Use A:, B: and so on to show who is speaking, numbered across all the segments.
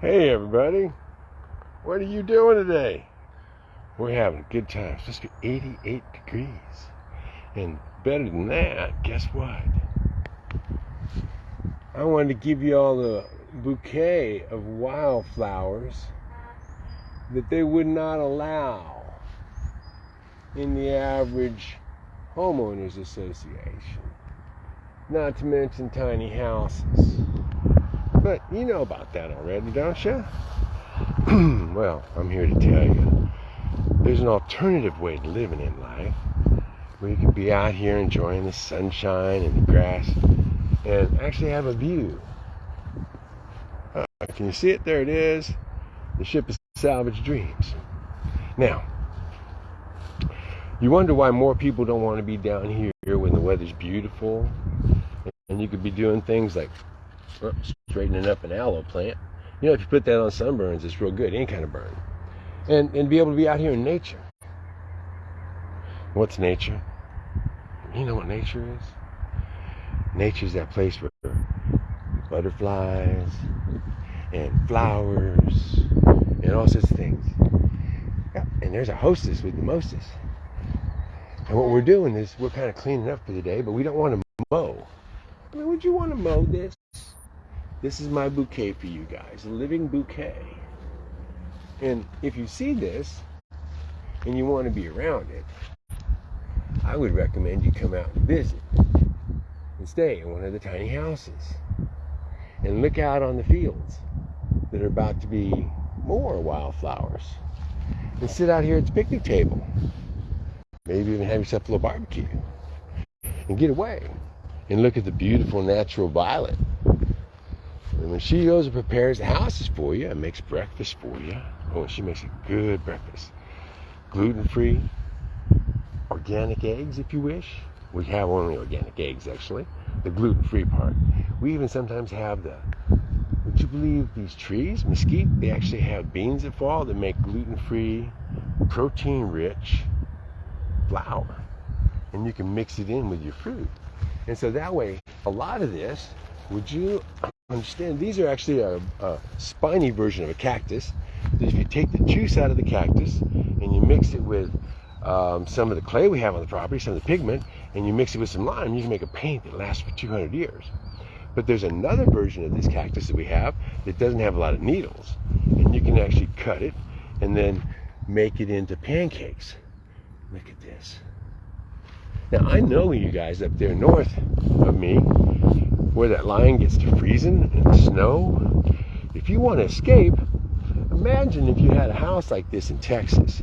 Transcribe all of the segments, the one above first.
A: Hey everybody, what are you doing today? We're having a good time. It's supposed to be 88 degrees. And better than that, guess what? I wanted to give you all a bouquet of wildflowers that they would not allow in the average homeowners association. Not to mention tiny houses. But you know about that already, don't you? well, I'm here to tell you there's an alternative way to living in life where you can be out here enjoying the sunshine and the grass and actually have a view. Uh, can you see it? There it is. The ship is Salvage Dreams. Now, you wonder why more people don't want to be down here when the weather's beautiful and you could be doing things like straightening up an aloe plant. You know, if you put that on sunburns, it's real good, any kind of burn. And, and be able to be out here in nature. What's nature? You know what nature is? Nature is that place where butterflies and flowers and all sorts of things. And there's a hostess with the mostest. And what we're doing is we're kind of cleaning up for the day, but we don't want to mow. I mean, would you want to mow this? This is my bouquet for you guys, a living bouquet. And if you see this and you want to be around it, I would recommend you come out and visit and stay in one of the tiny houses and look out on the fields that are about to be more wildflowers and sit out here at the picnic table. Maybe even have yourself a little barbecue and get away and look at the beautiful natural violet and when she goes and prepares the houses for you and makes breakfast for you, oh, she makes a good breakfast. Gluten free, organic eggs if you wish. We have only organic eggs actually, the gluten free part. We even sometimes have the, would you believe these trees, mesquite, they actually have beans that fall that make gluten free, protein rich flour. And you can mix it in with your fruit. And so that way, a lot of this, would you understand these are actually a, a, spiny version of a cactus. If you take the juice out of the cactus and you mix it with um, some of the clay we have on the property some of the pigment and you mix it with some lime you can make a paint that lasts for 200 years. But there's another version of this cactus that we have that doesn't have a lot of needles and you can actually cut it and then make it into pancakes. Look at this. Now i know you guys up there north of me where that line gets to freezing and snow, if you want to escape, imagine if you had a house like this in Texas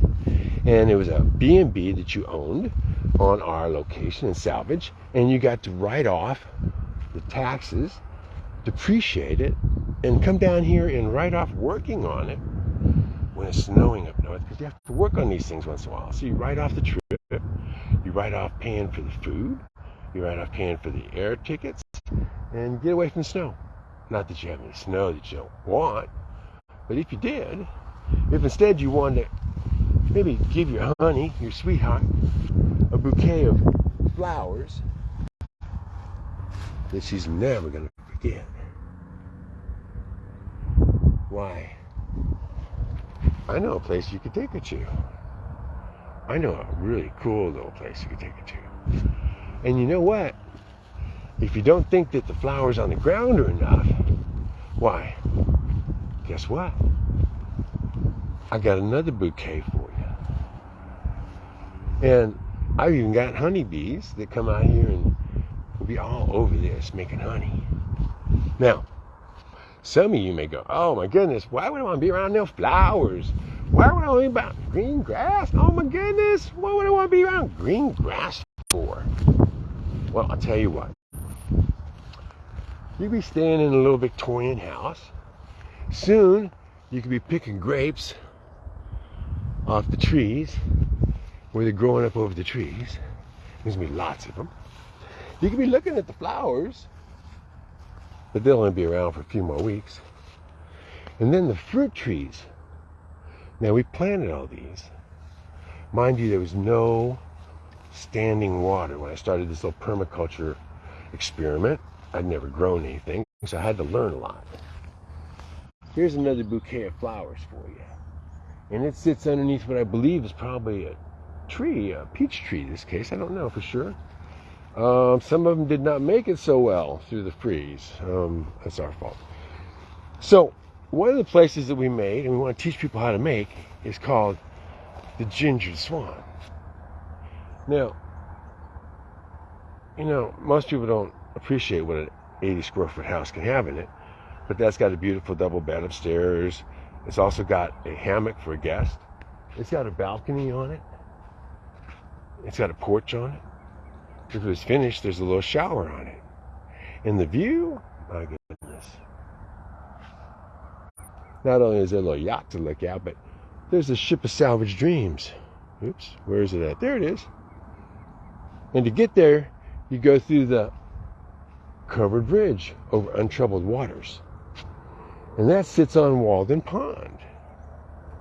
A: and it was a B&B that you owned on our location in Salvage and you got to write off the taxes, depreciate it, and come down here and write off working on it when it's snowing up north because you have to work on these things once in a while. So you write off the trip, you write off paying for the food, you write off paying for the air tickets, and get away from the snow. Not that you have any snow that you don't want, but if you did, if instead you wanted to maybe give your honey, your sweetheart, a bouquet of flowers that she's never going to forget. Why? I know a place you could take her to. I know a really cool little place you could take her to. And you know what? If you don't think that the flowers on the ground are enough, why, guess what? I got another bouquet for you. And I've even got honeybees that come out here and will be all over this making honey. Now, some of you may go, oh my goodness, why would I want to be around no flowers? Why would I want to be about green grass? Oh my goodness, what would I want to be around green grass for? Well, I'll tell you what. You'd be staying in a little Victorian house. Soon, you could be picking grapes off the trees where they're growing up over the trees. There's gonna be lots of them. You could be looking at the flowers, but they'll only be around for a few more weeks. And then the fruit trees. Now we planted all these. Mind you, there was no standing water when I started this little permaculture experiment. I'd never grown anything, so I had to learn a lot. Here's another bouquet of flowers for you. And it sits underneath what I believe is probably a tree, a peach tree in this case. I don't know for sure. Um, some of them did not make it so well through the freeze. Um, that's our fault. So, one of the places that we made, and we want to teach people how to make, is called the Ginger Swan. Now, you know, most people don't appreciate what an 80 square foot house can have in it, but that's got a beautiful double bed upstairs. It's also got a hammock for a guest. It's got a balcony on it. It's got a porch on it. If it was finished, there's a little shower on it. And the view, my goodness. Not only is there a little yacht to look at, but there's a ship of salvage dreams. Oops, where is it at? There it is. And to get there, you go through the covered bridge over untroubled waters. And that sits on Walden Pond.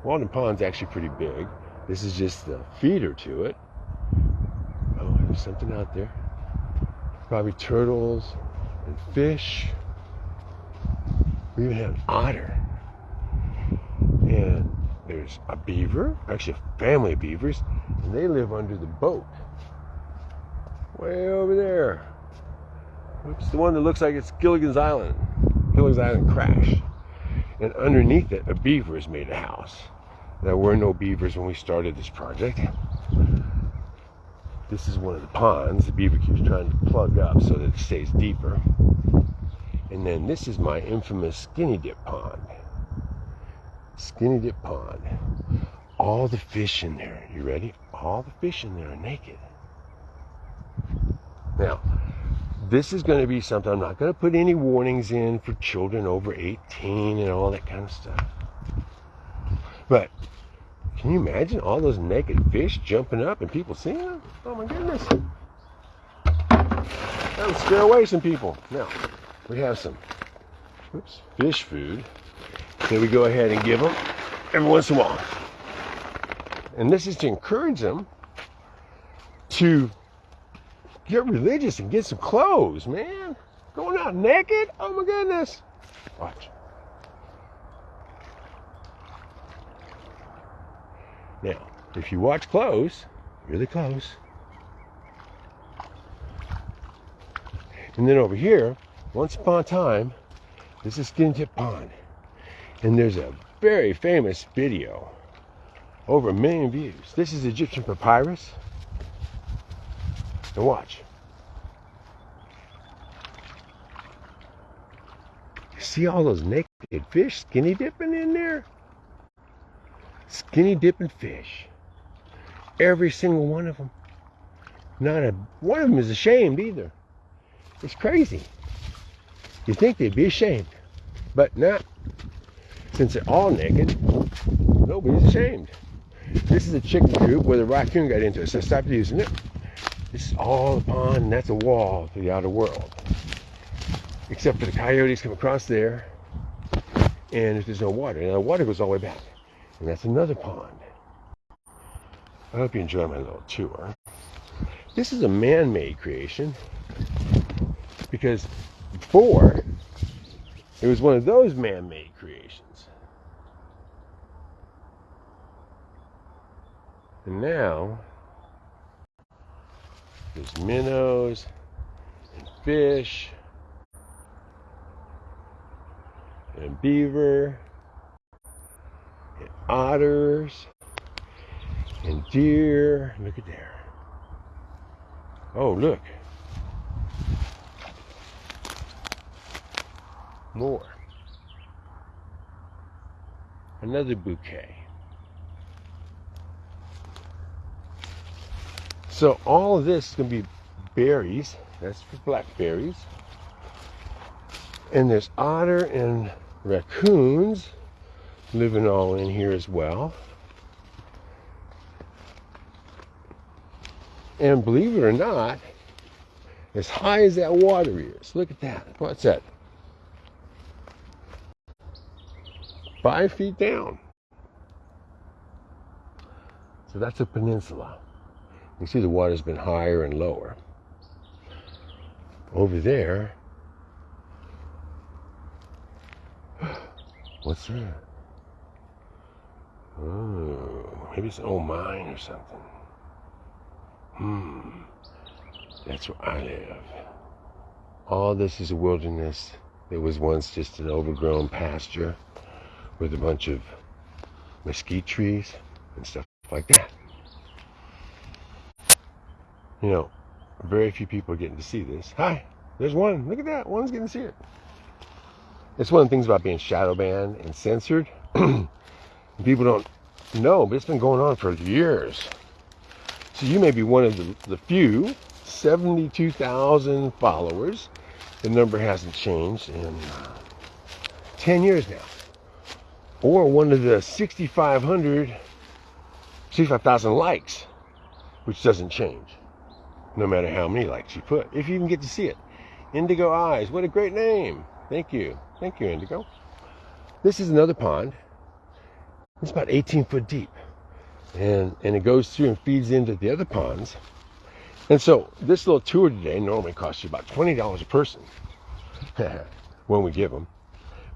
A: Walden Pond's actually pretty big. This is just the feeder to it. Oh, there's something out there. Probably turtles and fish. We even have an otter. And there's a beaver, actually a family of beavers, and they live under the boat. Way over there. It's the one that looks like it's Gilligan's Island. Gilligan's Island crash. And underneath it, a beaver has made a house. There were no beavers when we started this project. This is one of the ponds. The beaver keeps trying to plug up so that it stays deeper. And then this is my infamous skinny dip pond. Skinny dip pond. All the fish in there, you ready? All the fish in there are naked. Now, this is going to be something I'm not going to put any warnings in for children over 18 and all that kind of stuff. But can you imagine all those naked fish jumping up and people seeing them? Oh my goodness. That would scare away some people. Now, we have some oops, fish food that we go ahead and give them every once in a while. And this is to encourage them to get religious and get some clothes, man. Going out naked? Oh my goodness. Watch. Now, if you watch close, really close, and then over here, once upon a time, this is Skinny Dip Pond. And there's a very famous video, over a million views. This is Egyptian papyrus. And watch. See all those naked fish skinny dipping in there? Skinny dipping fish. Every single one of them. Not a one of them is ashamed either. It's crazy. You think they'd be ashamed, but not. Since they're all naked, nobody's ashamed. This is a chicken coop where the raccoon got into it, so I stopped using it. This is all a pond, and that's a wall to the outer world. Except for the coyotes come across there, and if there's no water. Now the water goes all the way back. And that's another pond. I hope you enjoy my little tour. This is a man-made creation because before it was one of those man-made creations. And now there's minnows and fish and beaver and otters and deer. Look at there. Oh, look. More. Another bouquet. So all of this is going to be berries. That's for blackberries. And there's otter and raccoons living all in here as well. And believe it or not, as high as that water is, look at that. What's that? Five feet down. So that's a peninsula. You see the water's been higher and lower. Over there, What's that? Oh, maybe it's an old mine or something. Hmm. That's where I live. All this is a wilderness. that was once just an overgrown pasture with a bunch of mesquite trees and stuff like that. You know, very few people are getting to see this. Hi, there's one. Look at that. One's getting to see it. It's one of the things about being shadow banned and censored. people don't know, but it's been going on for years. So you may be one of the, the few 72,000 followers. The number hasn't changed in uh, 10 years now. Or one of the 6,500, 65,000 likes, which doesn't change no matter how many likes you put, if you even get to see it. Indigo Eyes, what a great name. Thank you. Thank you, Indigo. This is another pond. It's about 18 foot deep. And, and it goes through and feeds into the other ponds. And so this little tour today normally costs you about $20 a person when we give them.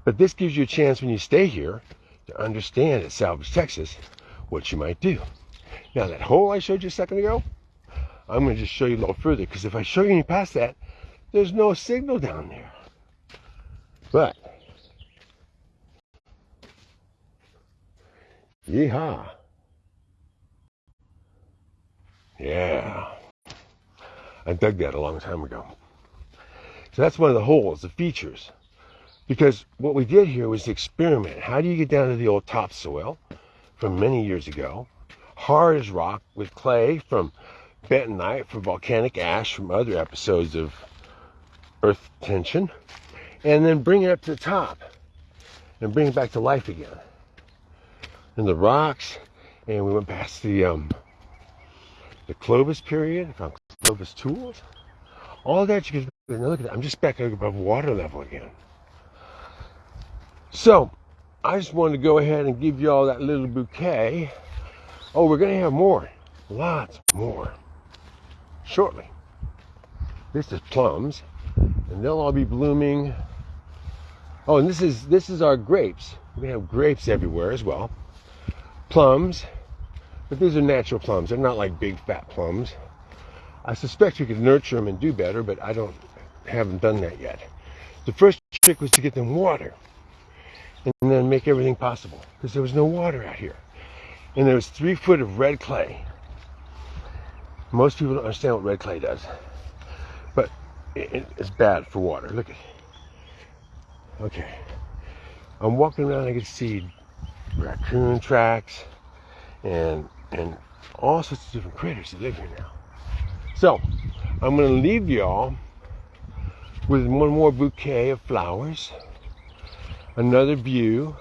A: But this gives you a chance when you stay here to understand at Salvage, Texas, what you might do. Now that hole I showed you a second ago, I'm going to just show you a little further because if I show you any past that, there's no signal down there. But, yeehaw. Yeah. I dug that a long time ago. So that's one of the holes, the features. Because what we did here was experiment. How do you get down to the old topsoil from many years ago? Hard as rock with clay from bentonite from volcanic ash from other episodes of earth tension. And then bring it up to the top and bring it back to life again. And the rocks, and we went past the um, the Clovis period, found Clovis tools. All that you can look at that. I'm just back above water level again. So I just wanted to go ahead and give you all that little bouquet. Oh, we're gonna have more. Lots more. Shortly. This is plums. And they'll all be blooming. Oh, and this is this is our grapes. We have grapes everywhere as well. Plums. But these are natural plums. They're not like big fat plums. I suspect we could nurture them and do better, but I don't haven't done that yet. The first trick was to get them water and then make everything possible because there was no water out here. And there was three foot of red clay. Most people don't understand what red clay does, but it, it's bad for water. Look at Okay. I'm walking around, I can see raccoon tracks and and all sorts of different critters that live here now. So I'm going to leave y'all with one more bouquet of flowers, another view.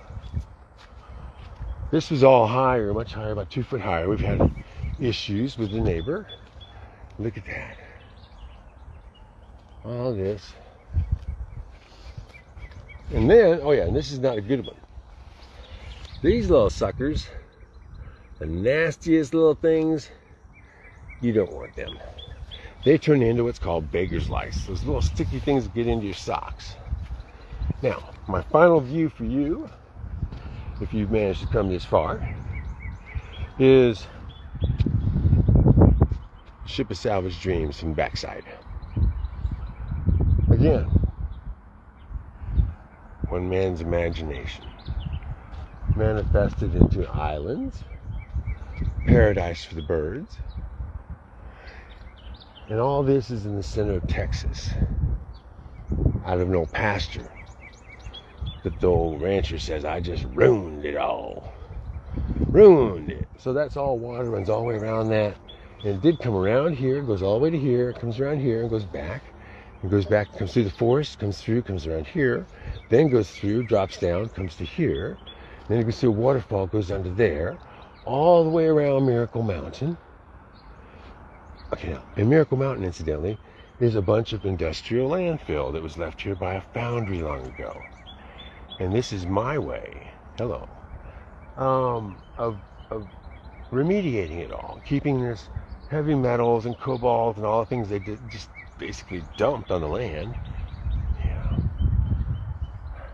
A: This was all higher, much higher, about two foot higher. We've had issues with the neighbor. Look at that. All this. And then, oh yeah, and this is not a good one. These little suckers the nastiest little things, you don't want them. They turn into what's called beggar's lice. Those little sticky things get into your socks. Now, my final view for you, if you've managed to come this far, is Ship of Salvage Dreams from backside. Again, one man's imagination manifested into islands paradise for the birds. And all this is in the center of Texas, out of no pasture. But the old rancher says, I just ruined it all. Ruined it. So that's all water runs all the way around that. And it did come around here, goes all the way to here, comes around here, and goes back. It goes back, comes through the forest, comes through, comes around here, then goes through, drops down, comes to here. Then you can see a waterfall goes under there, all the way around Miracle Mountain. Okay, now, in Miracle Mountain, incidentally, is a bunch of industrial landfill that was left here by a foundry long ago. And this is my way, hello, um, of, of remediating it all, keeping this heavy metals and cobalt and all the things they did, just basically dumped on the land. Yeah.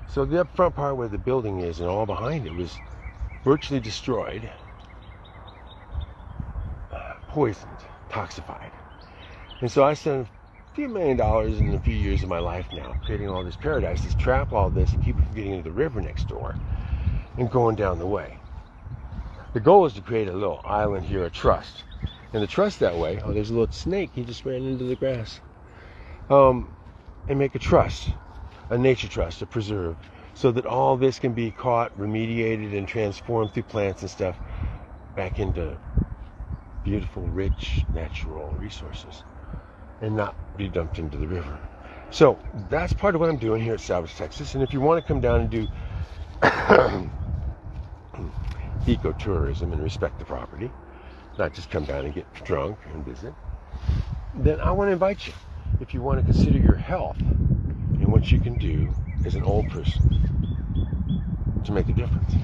A: So the up front part where the building is and all behind it was virtually destroyed, poisoned, toxified. And so I spent a few million dollars in a few years of my life now creating all this paradise, to trap all this and keep it from getting into the river next door and going down the way. The goal is to create a little island here, a trust. And the trust that way, oh, there's a little snake, he just ran into the grass. Um, and make a trust, a nature trust, a preserve, so that all this can be caught, remediated, and transformed through plants and stuff back into beautiful, rich, natural resources and not be dumped into the river. So that's part of what I'm doing here at Salvage, Texas. And if you want to come down and do ecotourism and respect the property, not just come down and get drunk and visit, then I want to invite you. If you want to consider your health and what you can do as an old person to make a difference,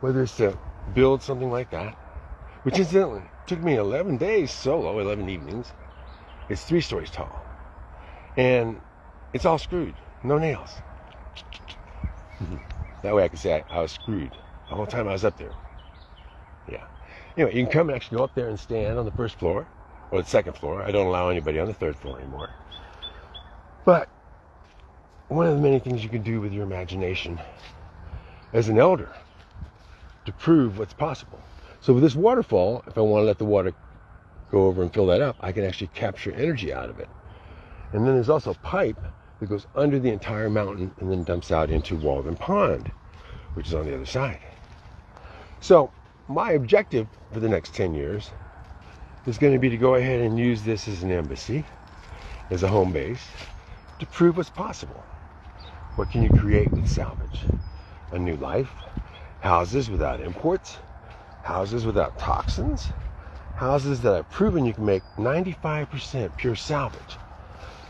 A: whether it's to build something like that, which incidentally took me 11 days solo, 11 evenings. It's three stories tall. And it's all screwed, no nails. that way I can say I, I was screwed the whole time I was up there. Anyway, you can come and actually go up there and stand on the first floor or the second floor. I don't allow anybody on the third floor anymore. But one of the many things you can do with your imagination as an elder to prove what's possible. So with this waterfall, if I want to let the water go over and fill that up, I can actually capture energy out of it. And then there's also a pipe that goes under the entire mountain and then dumps out into Walden Pond, which is on the other side. So my objective for the next 10 years is going to be to go ahead and use this as an embassy, as a home base, to prove what's possible. What can you create with salvage? A new life, houses without imports, houses without toxins, houses that I've proven you can make 95% pure salvage.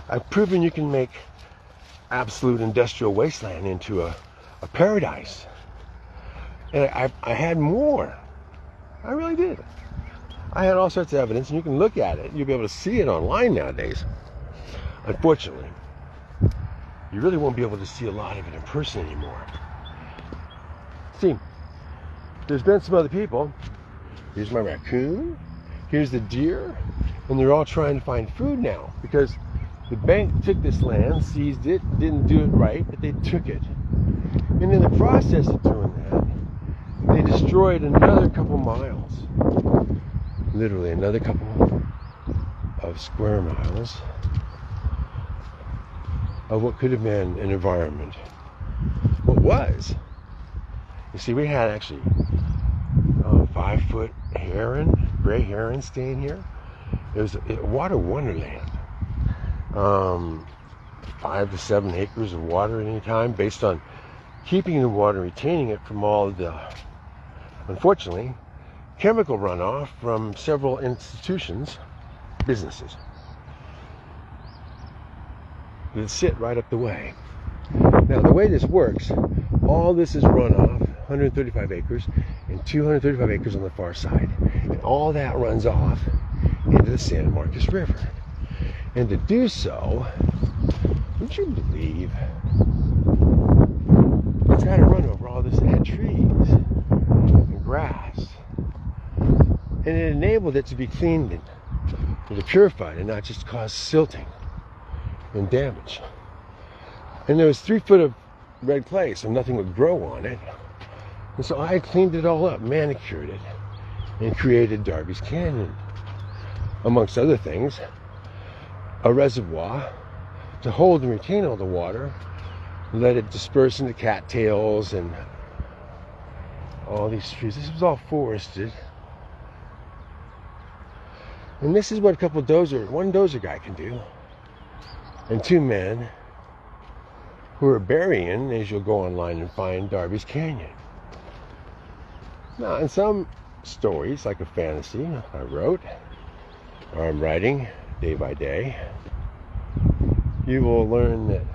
A: I've proven you can make absolute industrial wasteland into a, a paradise. And I, I had more. I really did. I had all sorts of evidence, and you can look at it. You'll be able to see it online nowadays. Unfortunately, you really won't be able to see a lot of it in person anymore. See, there's been some other people. Here's my raccoon. Here's the deer. And they're all trying to find food now because the bank took this land, seized it, didn't do it right, but they took it. And in the process of doing that, destroyed another couple miles. Literally another couple of square miles of what could have been an environment. What was. You see, we had actually five foot heron, gray heron staying here. It was a water wonderland. Um, five to seven acres of water at any time based on keeping the water, retaining it from all the, unfortunately, chemical runoff from several institutions, businesses that sit right up the way. Now, the way this works, all this is runoff 135 acres and 235 acres on the far side. And all that runs off into the San Marcos River. And to do so, would you believe it's to run over all this dead trees and grass. And it enabled it to be cleaned and, purified and not just cause silting and damage. And there was three foot of red clay, so nothing would grow on it. And so I cleaned it all up, manicured it, and created Darby's Canyon. Amongst other things, a reservoir to hold and retain all the water, let it disperse into cattails and all these trees. This was all forested. And this is what a couple dozer, one dozer guy can do. And two men who are burying, as you'll go online and find Darby's Canyon. Now, in some stories, like a fantasy I wrote, or I'm writing day by day, you will learn that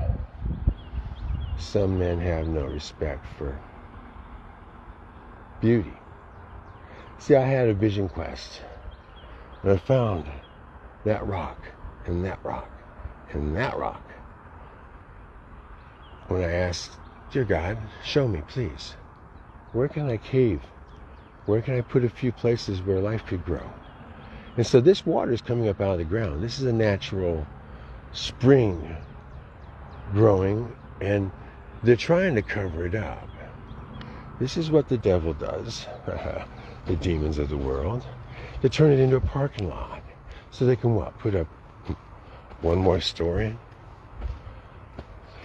A: some men have no respect for beauty. See, I had a vision quest, and I found that rock, and that rock, and that rock. When I asked Dear God, show me, please. Where can I cave? Where can I put a few places where life could grow? And so this water is coming up out of the ground. This is a natural spring growing, and they're trying to cover it up. This is what the devil does, the demons of the world. They turn it into a parking lot so they can what? Put up one more story.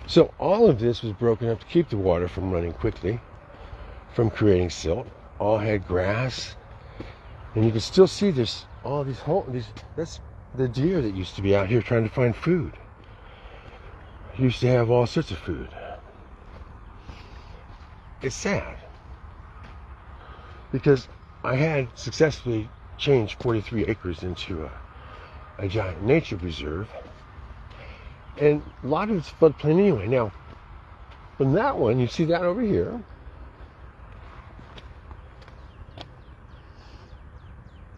A: So all of this was broken up to keep the water from running quickly, from creating silt. All had grass, and you can still see this all these holes. These that's the deer that used to be out here trying to find food. Used to have all sorts of food. It's sad because I had successfully changed 43 acres into a, a giant nature reserve. And a lot of it's floodplain anyway. Now, from that one, you see that over here.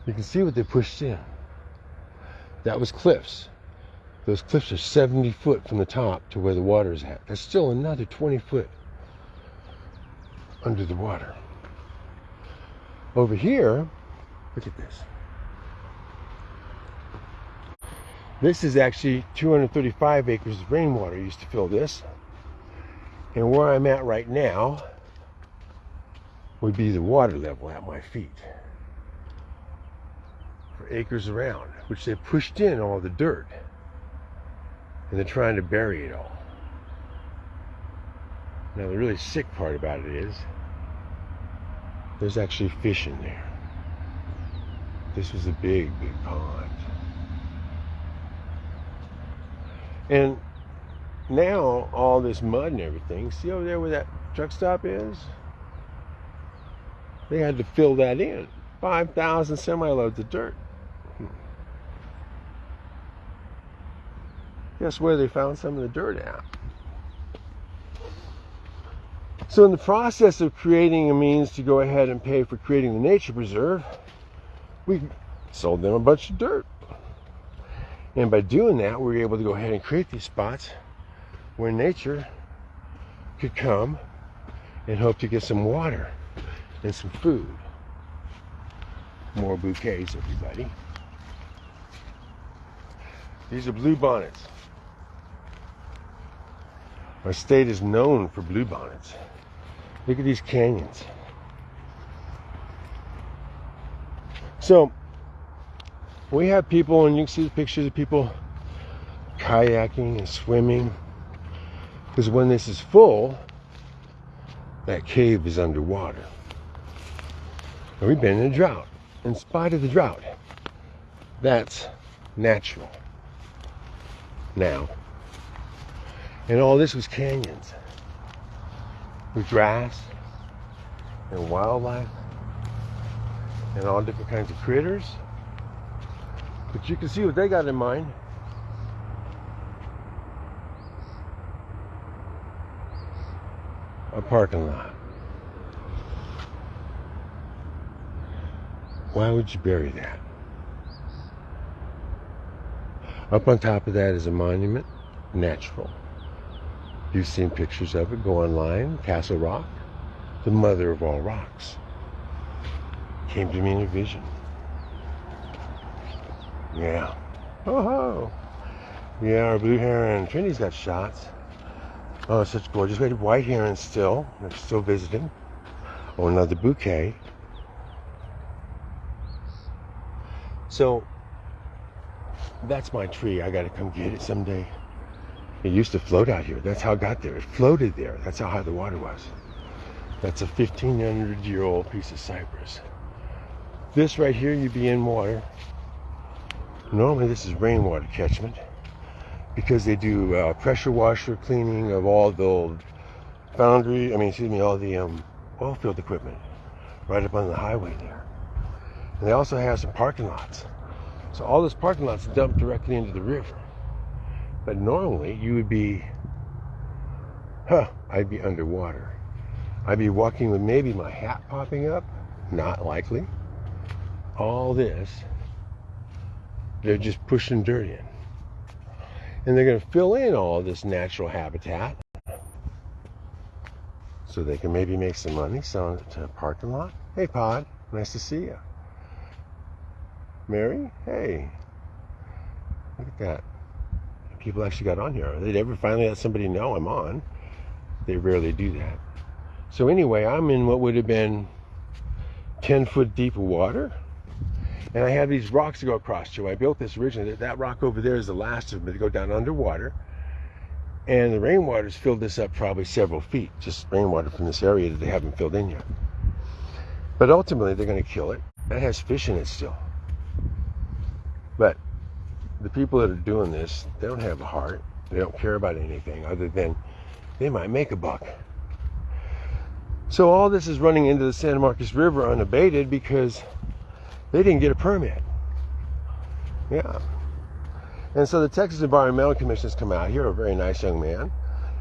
A: You can see what they pushed in. That was cliffs. Those cliffs are 70 foot from the top to where the water is at. That's still another 20 foot under the water. Over here, look at this. This is actually 235 acres of rainwater used to fill this. And where I'm at right now would be the water level at my feet for acres around, which they pushed in all the dirt. And they're trying to bury it all. Now, the really sick part about it is there's actually fish in there. This was a big, big pond. And now all this mud and everything, see over there where that truck stop is? They had to fill that in. 5,000 semi loads of dirt. Guess where they found some of the dirt at? So, in the process of creating a means to go ahead and pay for creating the nature preserve, we sold them a bunch of dirt. And by doing that, we were able to go ahead and create these spots where nature could come and hope to get some water and some food. More bouquets, everybody. These are blue bonnets. Our state is known for blue bonnets. Look at these canyons. So, we have people, and you can see the pictures of people kayaking and swimming. Because when this is full, that cave is underwater. And we've been in a drought. In spite of the drought, that's natural now. And all this was canyons with grass and wildlife and all different kinds of critters. But you can see what they got in mind. A parking lot. Why would you bury that? Up on top of that is a monument, natural. You've seen pictures of it. Go online. Castle Rock, the mother of all rocks, came to me in a vision. Yeah. Oh ho. Yeah, our blue heron. Trinity's got shots. Oh, such gorgeous. We had white heron still. They're still visiting. Oh, another bouquet. So that's my tree. I got to come get it someday. It used to float out here. That's how it got there. It floated there. That's how high the water was. That's a 1500 year old piece of cypress. This right here, you'd be in water. Normally, this is rainwater catchment because they do uh, pressure washer cleaning of all the old foundry, I mean, excuse me, all the um, oil field equipment right up on the highway there. And they also have some parking lots. So all this parking lots dump directly into the river. But normally you would be, huh, I'd be underwater. I'd be walking with maybe my hat popping up, not likely. All this, they're just pushing dirt in. And they're going to fill in all this natural habitat so they can maybe make some money selling it to a parking lot. Hey, Pod, nice to see you. Mary, hey, look at that. People actually got on here. They never finally let somebody know I'm on. They rarely do that. So anyway, I'm in what would have been 10 foot deep water. And I have these rocks to go across to. I built this originally. That rock over there is the last of them to go down underwater. And the rainwater's filled this up probably several feet, just rainwater from this area that they haven't filled in yet. But ultimately, they're going to kill it. That has fish in it still. But the people that are doing this, they don't have a heart. They don't care about anything other than they might make a buck. So all this is running into the San Marcos River unabated because they didn't get a permit. Yeah. And so the Texas Environmental Commission has come out here, a very nice young man,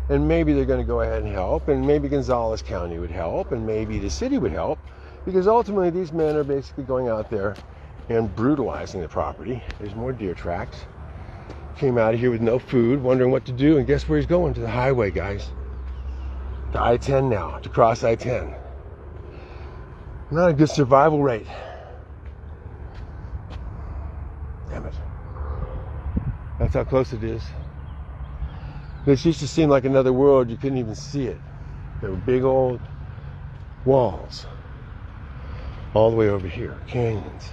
A: and maybe they're going to go ahead and help, and maybe Gonzales County would help, and maybe the city would help, because ultimately these men are basically going out there and brutalizing the property. There's more deer tracks. Came out of here with no food, wondering what to do, and guess where he's going? To the highway, guys. To I 10 now, to cross I 10. Not a good survival rate. Damn it. That's how close it is. This used to seem like another world, you couldn't even see it. There were big old walls all the way over here, canyons.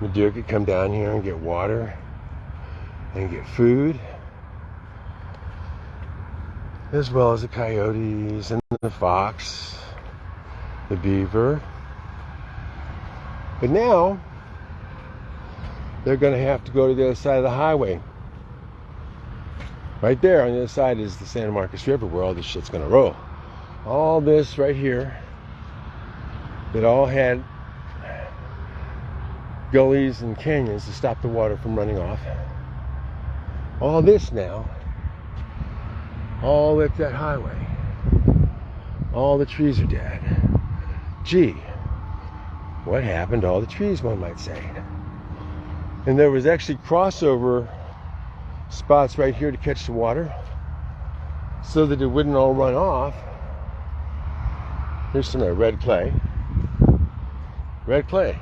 A: The deer could come down here and get water and get food, as well as the coyotes and the fox, the beaver. But now, they're going to have to go to the other side of the highway. Right there on the other side is the San Marcos River where all this shit's going to roll. All this right here that all had gullies and canyons to stop the water from running off. All this now, all up that highway, all the trees are dead. Gee, what happened to all the trees, one might say? And there was actually crossover spots right here to catch the water so that it wouldn't all run off. Here's some red clay. Red clay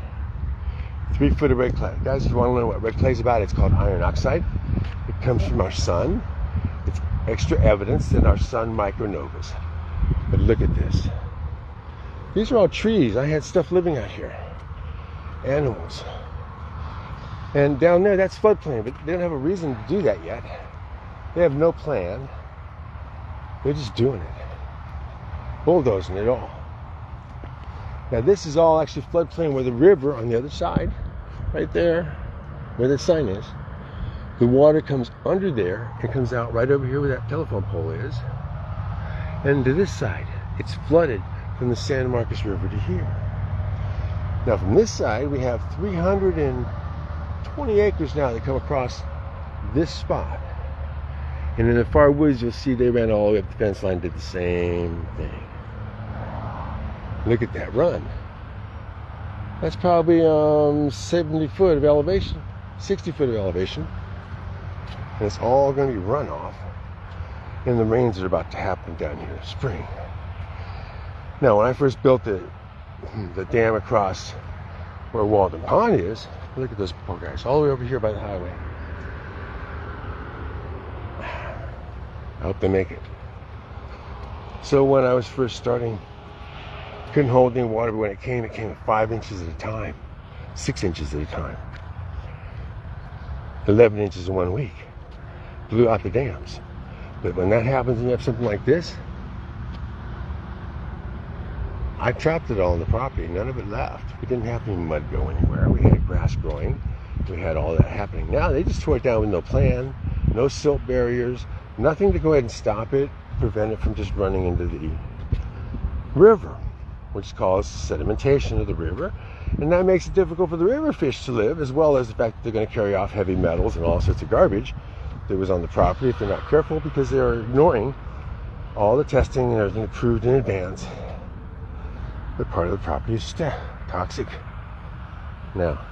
A: three foot of red clay. Guys, if you want to know what red clay is about, it's called iron oxide. It comes from our sun. It's extra evidence in our sun micronovas. But look at this. These are all trees. I had stuff living out here. Animals. And down there, that's floodplain, but they don't have a reason to do that yet. They have no plan. They're just doing it. Bulldozing it all. Now this is all actually floodplain where the river on the other side, right there, where the sign is, the water comes under there and comes out right over here where that telephone pole is. And to this side, it's flooded from the San Marcos River to here. Now from this side, we have 320 acres now that come across this spot. And in the far woods, you'll see they ran all the way up the fence line, did the same thing. Look at that run. That's probably um, 70 foot of elevation, 60 foot of elevation. And it's all going to be runoff in the rains that are about to happen down here in spring. Now, when I first built the, the dam across where Walden Pond is, look at those poor guys, all the way over here by the highway. I hope they make it. So when I was first starting couldn't hold any water, but when it came, it came five inches at a time, six inches at a time, 11 inches in one week. Blew out the dams. But when that happens and you have something like this, I trapped it all on the property. None of it left. We didn't have any mud go anywhere. We had grass growing. We had all that happening. Now they just tore it down with no plan, no silt barriers, nothing to go ahead and stop it, prevent it from just running into the river which causes sedimentation of the river. And that makes it difficult for the river fish to live, as well as the fact that they're going to carry off heavy metals and all sorts of garbage that was on the property if they're not careful because they're ignoring all the testing and everything approved in advance that part of the property is toxic. Now,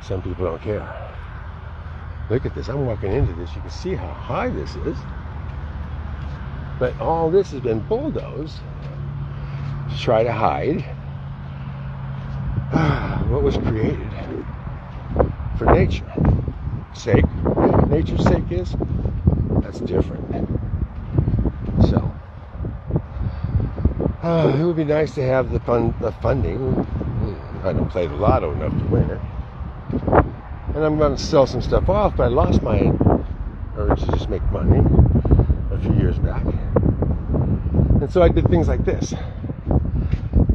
A: some people don't care. Look at this. I'm walking into this. You can see how high this is. But all this has been bulldozed to try to hide what was created for nature sake. Nature's sake is that's different. So uh, it would be nice to have the fun, the funding. I don't play the lotto enough to win it, and I'm going to sell some stuff off. But I lost my urge to just make money a few years back, and so I did things like this.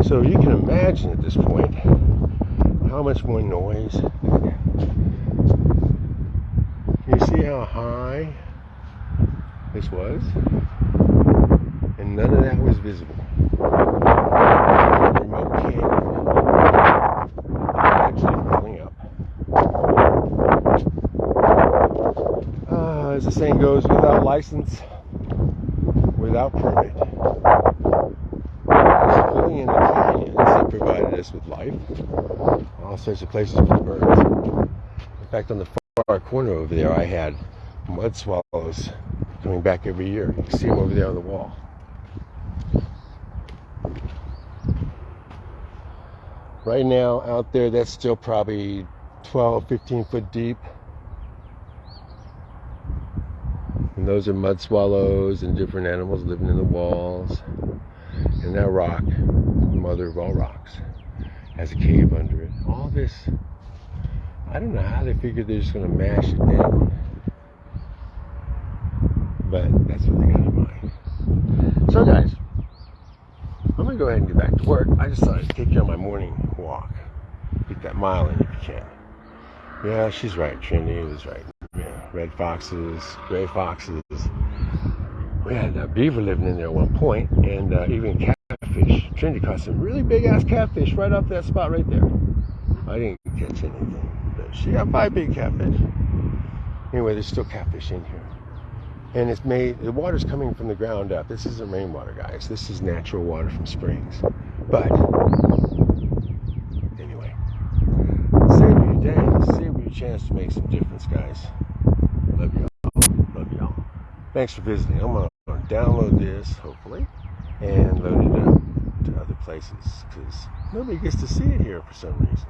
A: So you can imagine at this point how much more noise. You see how high this was? And none of that was visible. The remote canyon actually filling up. Saying goes, without license, without permit. Filling in the canyons that provided us with life. All sorts of places for birds. In fact, on the far corner over there, I had mud swallows coming back every year. You can see them over there on the wall. Right now, out there, that's still probably 12, 15 foot deep. Those are mud swallows and different animals living in the walls. And that rock, the mother of all rocks, has a cave under it. All this, I don't know how they figured they're just going to mash it down. But that's what they got in mind. So, guys, I'm going to go ahead and get back to work. I just thought I'd take you on my morning walk. Get that mile in if you can. Yeah, she's right. Trinity was right. Red foxes, gray foxes. We had a beaver living in there at one point, and uh, even catfish. Trinity caught some really big ass catfish right off that spot right there. I didn't catch anything, but she got five big catfish. Anyway, there's still catfish in here and it's made the water's coming from the ground up this isn't rainwater guys this is natural water from springs but anyway save your day savor your chance to make some difference guys love y'all. Love y'all. Thanks for visiting. I'm gonna download this hopefully and load it up to other places because nobody gets to see it here for some reason